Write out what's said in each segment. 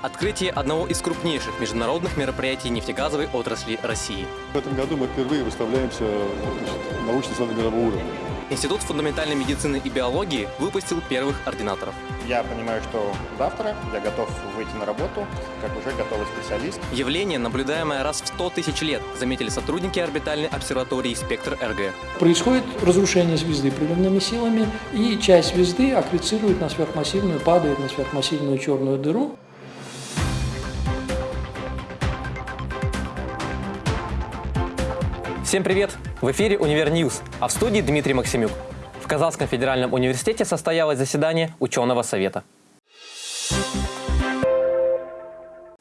Открытие одного из крупнейших международных мероприятий нефтегазовой отрасли России. В этом году мы впервые выставляемся значит, научный центр мирового уровня. Институт фундаментальной медицины и биологии выпустил первых ординаторов. Я понимаю, что завтра я готов выйти на работу, как уже готовый специалист. Явление, наблюдаемое раз в 100 тысяч лет, заметили сотрудники орбитальной обсерватории «Спектр РГ». Происходит разрушение звезды приливными силами, и часть звезды аккрецирует на сверхмассивную, падает на сверхмассивную черную дыру. Всем привет! В эфире «Univer News», а в студии Дмитрий Максимюк. В Казанском федеральном университете состоялось заседание ученого совета.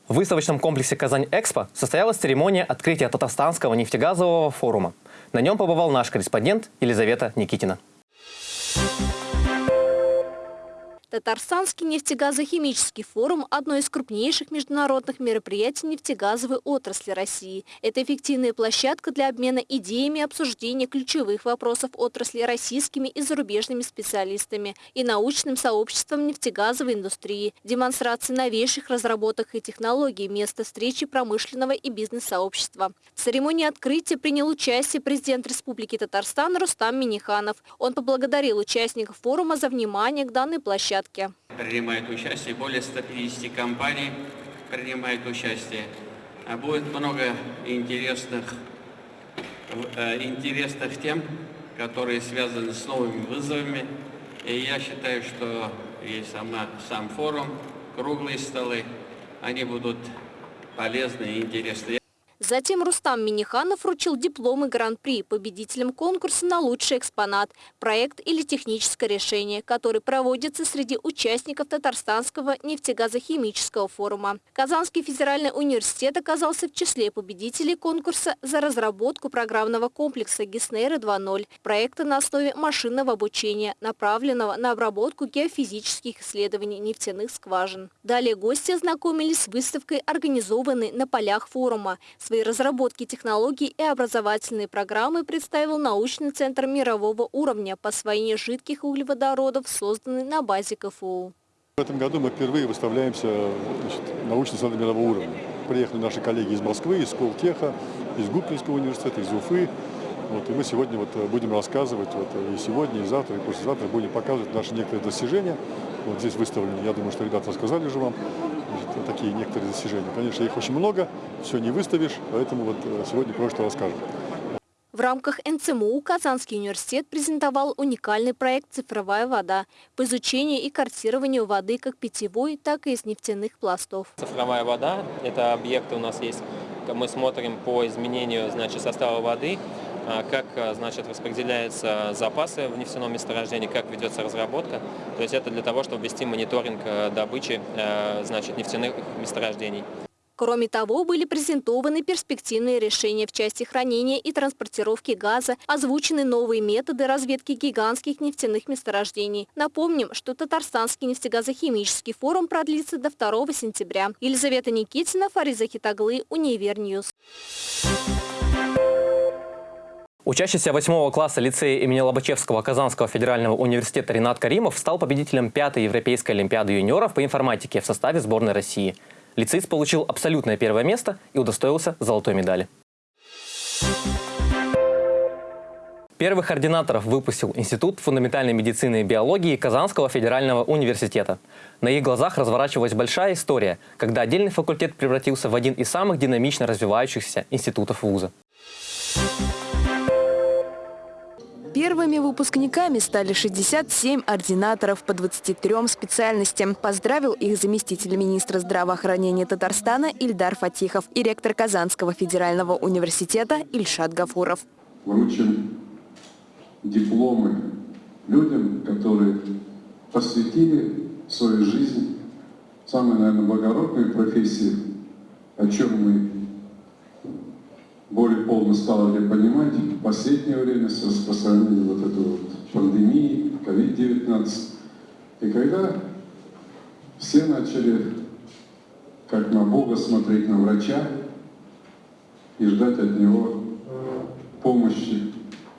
В выставочном комплексе «Казань-Экспо» состоялась церемония открытия Татарстанского нефтегазового форума. На нем побывал наш корреспондент Елизавета Никитина. Татарстанский нефтегазохимический форум – одно из крупнейших международных мероприятий нефтегазовой отрасли России. Это эффективная площадка для обмена идеями и обсуждения ключевых вопросов отрасли российскими и зарубежными специалистами и научным сообществом нефтегазовой индустрии, демонстрации новейших разработок и технологий, место встречи промышленного и бизнес-сообщества. В церемонии открытия принял участие президент Республики Татарстан Рустам Миниханов. Он поблагодарил участников форума за внимание к данной площадке площадке. Принимает участие более 150 компаний, принимает участие. А будет много интересных, э, интересных тем, которые связаны с новыми вызовами. И я считаю, что и сама, сам форум, круглые столы, они будут полезны и интересны. Затем Рустам Миниханов вручил дипломы Гран-при победителям конкурса на лучший экспонат, проект или техническое решение, который проводится среди участников Татарстанского нефтегазохимического форума. Казанский федеральный университет оказался в числе победителей конкурса за разработку программного комплекса Гиснейра 2.0, проекта на основе машинного обучения, направленного на обработку геофизических исследований нефтяных скважин. Далее гости ознакомились с выставкой, организованной на полях форума – Свои разработки технологий и образовательные программы представил научный центр мирового уровня по освоению жидких углеводородов, созданный на базе КФУ. В этом году мы впервые выставляемся значит, научный центр мирового уровня. Приехали наши коллеги из Москвы, из Сколтеха, из Губкинского университета, из Уфы. Вот, и мы сегодня вот будем рассказывать, вот, и сегодня, и завтра, и послезавтра будем показывать наши некоторые достижения. Вот здесь выставлены, я думаю, что ребята рассказали же вам, такие некоторые достижения. Конечно, их очень много, все не выставишь, поэтому вот э, сегодня кое-что расскажем. В рамках НЦМУ Казанский университет презентовал уникальный проект «Цифровая вода» по изучению и картированию воды как питьевой, так и из нефтяных пластов. Цифровая вода – это объекты у нас есть. Мы смотрим по изменению значит, состава воды, как а, значит, распределяются запасы в нефтяном месторождении, как ведется разработка. То есть это для того, чтобы вести мониторинг а, добычи значит, нефтяных месторождений. Кроме того, были презентованы перспективные решения в части хранения и транспортировки газа, озвучены новые методы разведки гигантских нефтяных месторождений. Напомним, что Татарстанский нефтегазохимический форум продлится до 2 сентября. Елизавета Никитина, Фариза Хитаглы, Univer News. Учащийся 8 класса лицея имени Лобачевского Казанского федерального университета Ренат Каримов стал победителем пятой Европейской олимпиады юниоров по информатике в составе сборной России. Лицеист получил абсолютное первое место и удостоился золотой медали. Первых ординаторов выпустил Институт фундаментальной медицины и биологии Казанского федерального университета. На их глазах разворачивалась большая история, когда отдельный факультет превратился в один из самых динамично развивающихся институтов вуза. Первыми выпускниками стали 67 ординаторов по 23 специальностям. Поздравил их заместитель министра здравоохранения Татарстана Ильдар Фатихов и ректор Казанского федерального университета Ильшат Гафуров. Вручим дипломы людям, которые посвятили свою жизнь самой, наверное, благородной профессии, о чем мы полно стали понимать в последнее время с распространением вот этой вот пандемии, COVID-19. И когда все начали, как на Бога, смотреть на врача и ждать от него помощи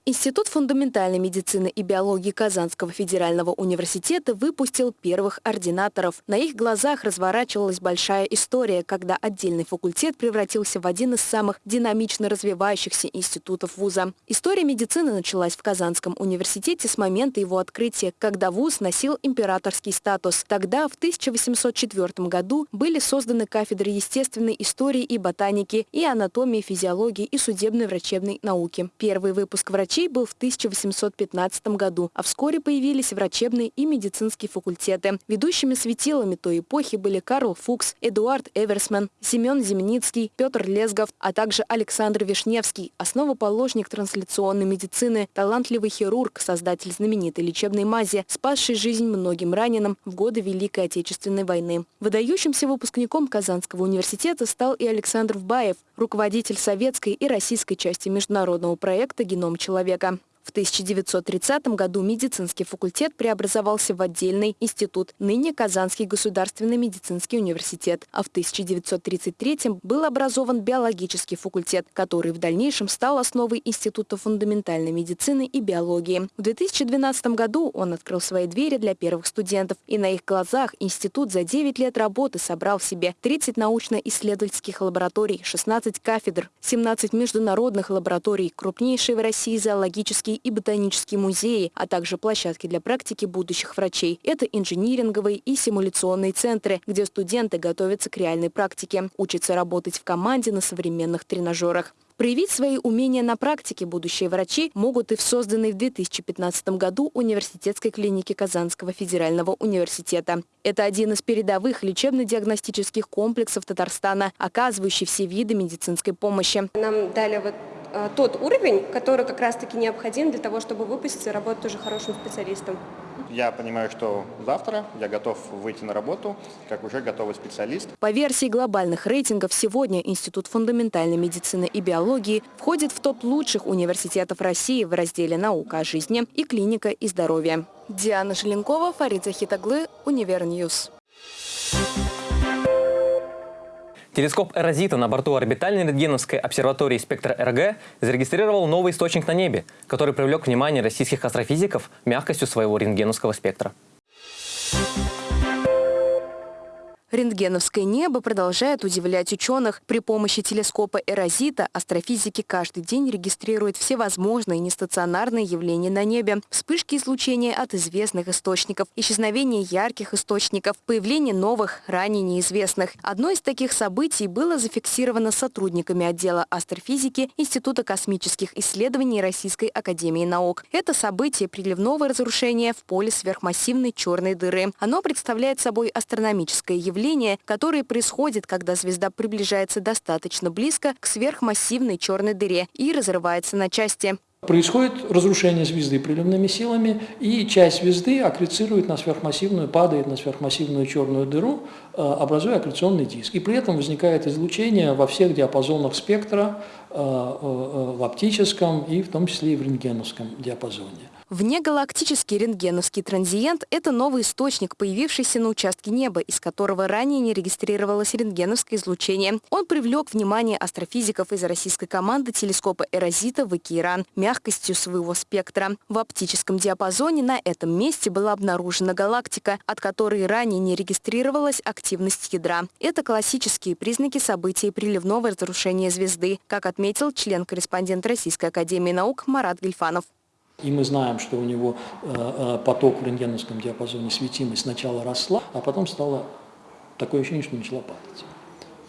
Институт фундаментальной медицины и биологии Казанского федерального университета выпустил первых ординаторов. На их глазах разворачивалась большая история, когда отдельный факультет превратился в один из самых динамично развивающихся институтов вуза. История медицины началась в Казанском университете с момента его открытия, когда вуз носил императорский статус. Тогда, в 1804 году, были созданы кафедры естественной истории и ботаники, и анатомии, физиологии и судебной врачебной науки. Первый выпуск врачей врачей был в 1815 году, а вскоре появились врачебные и медицинские факультеты. Ведущими светилами той эпохи были Карл Фукс, Эдуард Эверсман, Семен Земницкий, Петр Лезгов, а также Александр Вишневский, основоположник трансляционной медицины, талантливый хирург, создатель знаменитой лечебной мази, спасший жизнь многим раненым в годы Великой Отечественной войны. Выдающимся выпускником Казанского университета стал и Александр Вбаев, руководитель советской и российской части международного проекта «Геном человека» человека. В 1930 году медицинский факультет преобразовался в отдельный институт, ныне Казанский государственный медицинский университет, а в 1933 был образован биологический факультет, который в дальнейшем стал основой Института фундаментальной медицины и биологии. В 2012 году он открыл свои двери для первых студентов, и на их глазах институт за 9 лет работы собрал в себе 30 научно-исследовательских лабораторий, 16 кафедр, 17 международных лабораторий, крупнейшие в России зоологические и ботанические музеи, а также площадки для практики будущих врачей. Это инжиниринговые и симуляционные центры, где студенты готовятся к реальной практике, учатся работать в команде на современных тренажерах. Проявить свои умения на практике будущие врачи могут и в созданной в 2015 году университетской клинике Казанского федерального университета. Это один из передовых лечебно-диагностических комплексов Татарстана, оказывающий все виды медицинской помощи. Нам дали вот тот уровень, который как раз-таки необходим для того, чтобы выпустить и работать уже хорошим специалистом. Я понимаю, что завтра я готов выйти на работу, как уже готовый специалист. По версии глобальных рейтингов, сегодня Институт фундаментальной медицины и биологии входит в топ лучших университетов России в разделе «Наука о жизни» и «Клиника и здоровье». Диана Желенкова, Фарид Захит оглы, Univer News. Телескоп «Эрозита» на борту орбитальной рентгеновской обсерватории «Спектр РГ» зарегистрировал новый источник на небе, который привлек внимание российских астрофизиков мягкостью своего рентгеновского спектра. Рентгеновское небо продолжает удивлять ученых. При помощи телескопа Эрозита астрофизики каждый день регистрируют всевозможные нестационарные явления на небе. Вспышки излучения от известных источников, исчезновение ярких источников, появление новых, ранее неизвестных. Одно из таких событий было зафиксировано сотрудниками отдела астрофизики Института космических исследований Российской Академии Наук. Это событие приливного разрушения в поле сверхмассивной черной дыры. Оно представляет собой астрономическое явление явление, которое происходит, когда звезда приближается достаточно близко к сверхмассивной черной дыре и разрывается на части. Происходит разрушение звезды приливными силами, и часть звезды аккрецирует на сверхмассивную, падает на сверхмассивную черную дыру, э, образуя аккреционный диск. И при этом возникает излучение во всех диапазонах спектра, э, э, в оптическом и в том числе и в рентгеновском диапазоне. Внегалактический рентгеновский транзиент – это новый источник, появившийся на участке неба, из которого ранее не регистрировалось рентгеновское излучение. Он привлек внимание астрофизиков из российской команды телескопа Эрозита в Океиран мягкостью своего спектра. В оптическом диапазоне на этом месте была обнаружена галактика, от которой ранее не регистрировалась активность ядра. Это классические признаки событий приливного разрушения звезды, как отметил член-корреспондент Российской академии наук Марат Гельфанов. И мы знаем, что у него э, э, поток в рентгеновском диапазоне светимость сначала росла, а потом стало такое ощущение, что начала падать.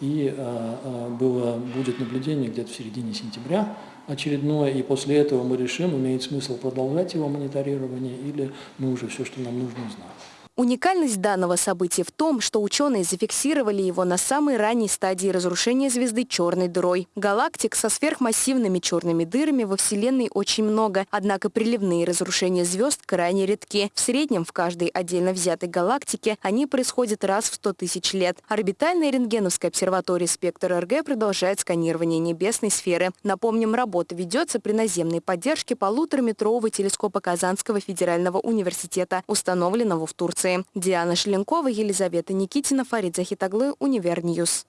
И э, было, будет наблюдение где-то в середине сентября очередное, и после этого мы решим, имеет смысл продолжать его мониторирование или мы уже все, что нам нужно, знаем. Уникальность данного события в том, что ученые зафиксировали его на самой ранней стадии разрушения звезды черной дырой. Галактик со сверхмассивными черными дырами во Вселенной очень много, однако приливные разрушения звезд крайне редки. В среднем в каждой отдельно взятой галактике они происходят раз в 100 тысяч лет. Орбитальная рентгеновская обсерватория «Спектр РГ» продолжает сканирование небесной сферы. Напомним, работа ведется при наземной поддержке полутораметрового телескопа Казанского федерального университета, установленного в Турции. Турции. Диана Шеленкова, Елизавета Никитина, Фарид Захит оглы, Univer News.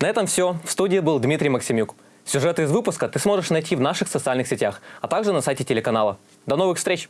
На этом все. В студии был Дмитрий Максимюк. Сюжеты из выпуска ты сможешь найти в наших социальных сетях, а также на сайте телеканала. До новых встреч!